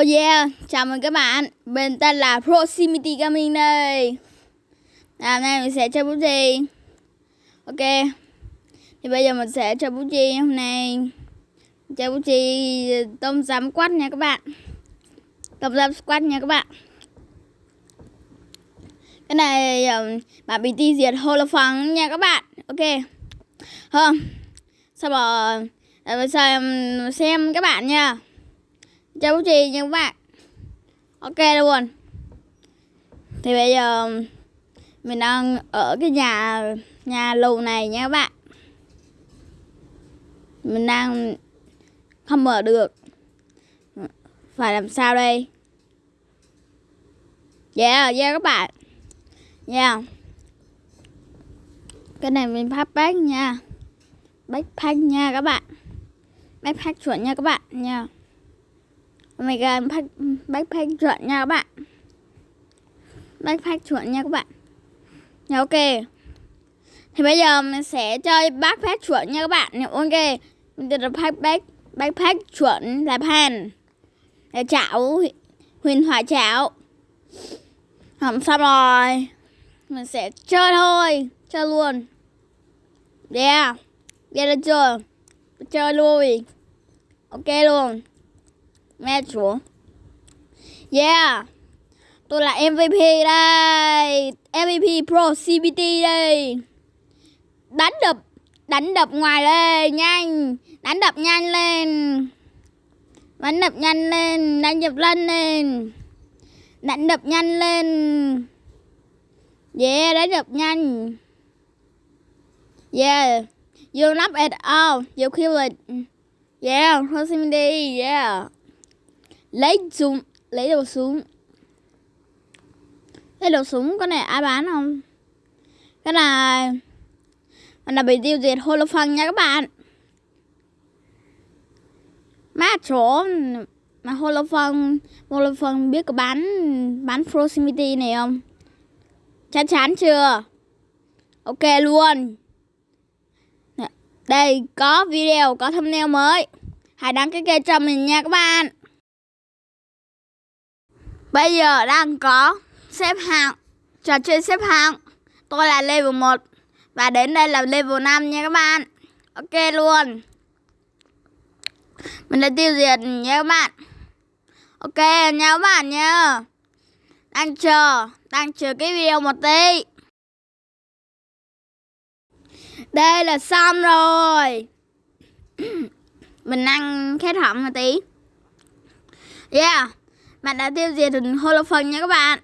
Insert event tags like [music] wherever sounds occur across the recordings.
Oh yeah, chào mừng các bạn. Bên tên là Proximity Gaming đây. À, hôm nay mình sẽ chơi bút chì. Ok. Thì bây giờ mình sẽ chơi bút chì hôm nay. Chơi bút chì tôm giám quát nha các bạn. Tôm giám quát nha các bạn. Cái này um, bạn bị ti diệt holophang nha các bạn. Ok. Không. Sau đó để xem các bạn nha chào bố trì nha các bạn. Ok luôn thì bây giờ um, mình đang ở cái nhà nhà lầu này nha các bạn. Mình đang không mở được. Phải làm sao đây? Yeah yeah các bạn. Yeah cái này mình phát bác nha. Backpack nha các bạn. Backpack chuẩn nha các bạn nha. Oh my god, pack, backpack chuẩn nha các bạn. Backpack chuẩn nha các bạn. Dạ, ok. Thì bây giờ mình sẽ chơi backpack chuẩn nha các bạn. Ok Mình sẽ backpack, backpack chuẩn là pan Là chảo Huyền thoại chảo. Không xong rồi. Mình sẽ chơi thôi. Chơi luôn. Yeah Yeah được chưa? Chơi luôn Ok luôn. Mẹ Yeah. Tôi là MVP đây. MVP Pro CBT đây. Đánh đập Đánh đập ngoài lên Nhanh. Đánh đập nhanh lên. Đánh đập nhanh lên, Đánh đập lên lên. Đánh đập nhanh lên. Yeah, đánh đập nhanh. Yeah. You not at all. You kill it. Yeah Proximity Yeah lấy súng, lấy đồ súng. Lấy đồ súng cái này ai bán không? Cái này mình đã bị tiêu diệt holophang nha các bạn. Má chỗ, mà holophang holophang biết có bán bán proximity này không? Chắc chắn chưa? Ok luôn. Đây, có video, có thumbnail mới. Hãy đăng ký kênh cho mình nha các bạn. Bây giờ đang có xếp hạng, Trò chơi xếp hạng. Tôi là level 1 Và đến đây là level 5 nha các bạn. Ok luôn. Mình đã tiêu diệt nha các bạn. Ok, nha các bạn nha. Đang chờ Đang chờ cái video một tí. Đây là xong rồi. [clears throat] Mình ăn khét họng một tí. Yeah bạn đã tiêu diệt được holophone nha các bạn.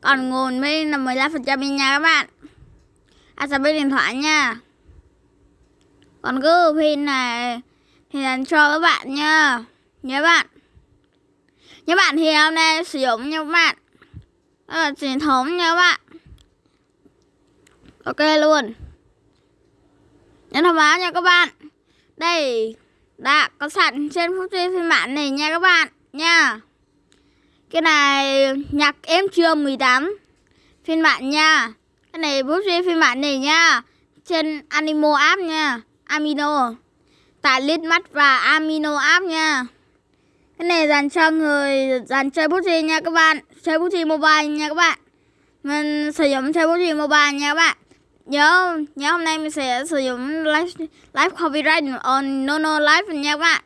Còn nguồn mới là 15% nha các bạn. À sao bên điện thoại nha? Còn cứ pin này thì là cho các bạn nha. Nhớ bạn. Nhớ bạn thì hôm nay sử dụng nha các bạn. Đó là truyền thống nha các bạn. Ok luôn. Nhấn thông báo nha các bạn. Đây, đã có sẵn trên phút phiên bản này nha các bạn nha cái này nhạc em chưa 18 phiên bản nha. Cái này bút riêng phiên bản này nha. Trên Animo app nha. Amino. Tại lít mắt và Amino app nha. Cái này dành cho người dành chơi bút riêng nha các bạn. Chơi bút riêng mobile nha các bạn. Mình sử dụng chơi bút riêng mobile nha các bạn. Nhớ nhớ hôm nay mình sẽ sử dụng live live copyright on Nono live nha các bạn.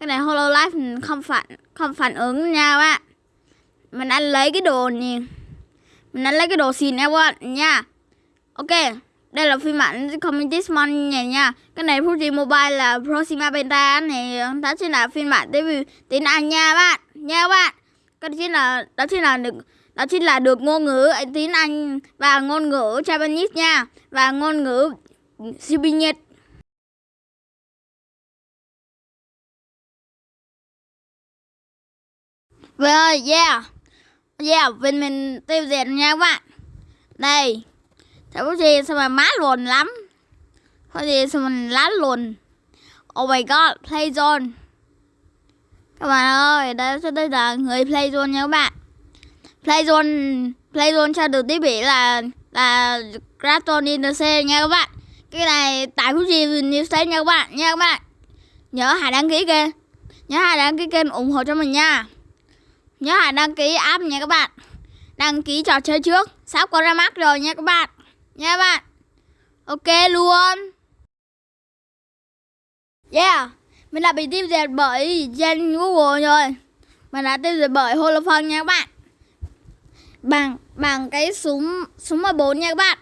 Cái này hololive không phản không phản ứng nha các bạn mình ăn lấy cái đồ này mình ăn lấy cái đồ xịn em ạ nha. Ok đây là phiên bản community mon này nha. Cái này Fuji Mobile là Proxima Beta này đó chính là phiên bản tiếng tiếng Anh nha bạn nha các bạn. Cái chính là đó chính là được đó chính là được ngôn ngữ tiếng Anh và ngôn ngữ Japanese nha và ngôn ngữ siêu Nhật Well, yeah. Yeah, bên mình tiêu diệt nha các bạn. Đây Thế có gì sao mà má luồn lắm. Có gì sao mình lá luồn. Oh my god, play zone. Các bạn ơi, đây, đây là người play zone nha các bạn. Play zone Play zone cho được tiếp bị là Là Kraton Interce nha các bạn. Cái này tại phút gì News nha các bạn nha các bạn. Nhớ hãy đăng ký kênh nhớ hãy đăng ký kênh ủng hộ cho mình nha nhớ hãy đăng ký app nha các bạn. Đăng ký trò chơi trước. Sắp có ra mắt rồi nha các bạn. Nha các bạn. Ok luôn. Yeah. Mình đã bị tiêu diệt bởi trên google rồi. Mình đã tiêu diệt bởi holophone nha các bạn. Bằng bằng cái súng súng 14 nha các bạn.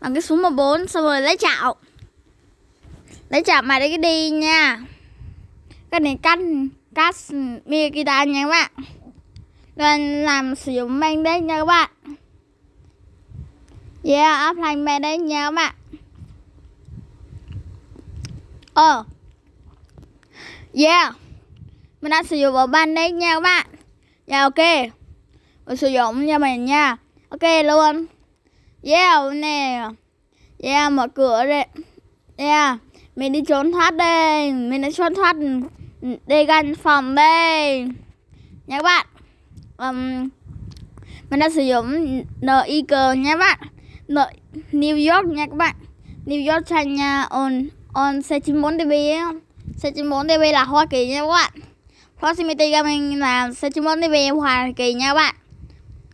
Bằng cái súng 14 xong rồi lấy chảo. Lấy chảo mà đấy cái đi nha. Cái này canh cắt mi guitar nha các bạn. Nên làm sử dụng mang đấy nha các bạn. Yeah, offline mang đấy nha các bạn. Ờ. Yeah. Mình đã sử dụng bộ ban đấy nha các bạn. Yeah ok. Mình sử dụng cho mình nha. Ok, luôn. Yeah, nè. Yeah, mở cửa đây yeah. Mình đi trốn thoát đây. Mình đã trốn thoát đi gần phòng B. Nha các bạn. Um, mình đã sử dụng NIG nha các bạn. N New York nha các bạn. New York thành on on C94 DB C94 DB là Hoa Kỳ nha các bạn. Proximity Gaming là C94 DB Hoa Kỳ nha các bạn.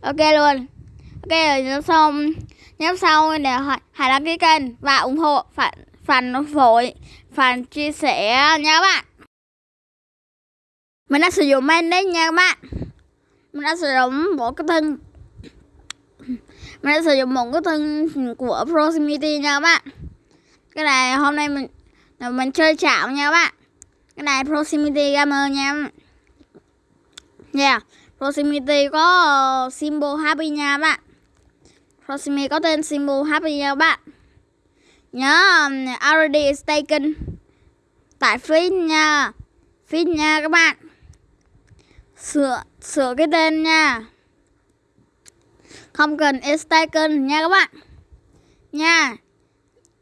Ok luôn. Ok rồi nhớ xong. Nhớ sau để hãy đăng ký kênh và ủng hộ phản phản phổi phản chia sẻ nha các bạn mình đã sử dụng men đấy nha các bạn. Mình đã sử dụng bộ cái thân. Mình đã sử dụng một cái thân của proximity nha các bạn. Cái này hôm nay mình mình chơi chảo nha các bạn. Cái này proximity gamer nha. Yeah Proximity có uh, symbol happy nha các bạn. Proximity có tên symbol happy nha các bạn. Nhớ um, already is taken. Tại feed nha. Feed nha các bạn. Sửa sửa cái tên nha. Không cần is taken nha các bạn. Nha.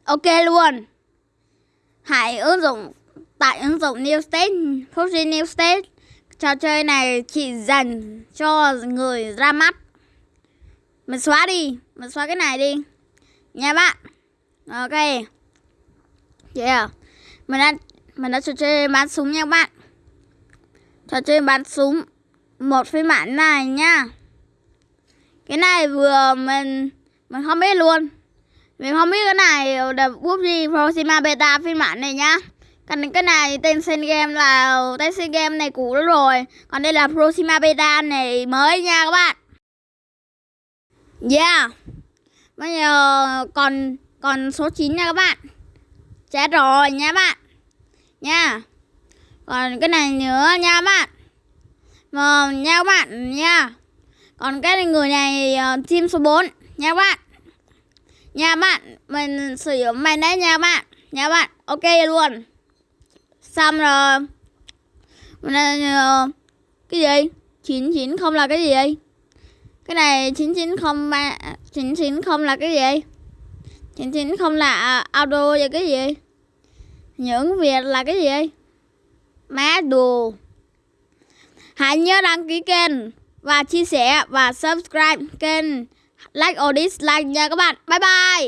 Ok luôn. Hãy ứng dụng Tại ứng dụng New State Fuji New State. Trò chơi này chỉ dành cho người ra mắt. Mình xóa đi Mình xóa cái này đi. Nha bạn. Ok. Yeah. Mình đã, mình đã trò chơi bắn súng nha các bạn. Trò chơi bắn súng. Một phiên bản này nha. Cái này vừa mình Mình không biết luôn. Mình không biết cái này là PUBG Proxima Beta phiên bản này nhá. Còn cái này tên sen game là, tên sen game này cũ rồi. Còn đây là Proxima Beta này mới nha các bạn. Yeah. Bây giờ còn còn số 9 nha các bạn. Chết rồi nha bạn. Nha còn cái này nữa nha các bạn mà nha các bạn nha. Còn cái người này uh, team số 4 nha các bạn. Nha các bạn mình sử dụng mày đấy nha các bạn nha các bạn. Ok luôn. Xong rồi. Mình uh, cái gì chín chín không là cái gì cái này chín chín không ba chín chín không là cái gì chín chín không là ờ, auto và cái gì những việc là cái gì má đồ hãy nhớ đăng ký kênh và chia sẻ và subscribe kênh like or dislike nha các bạn. Bye bye.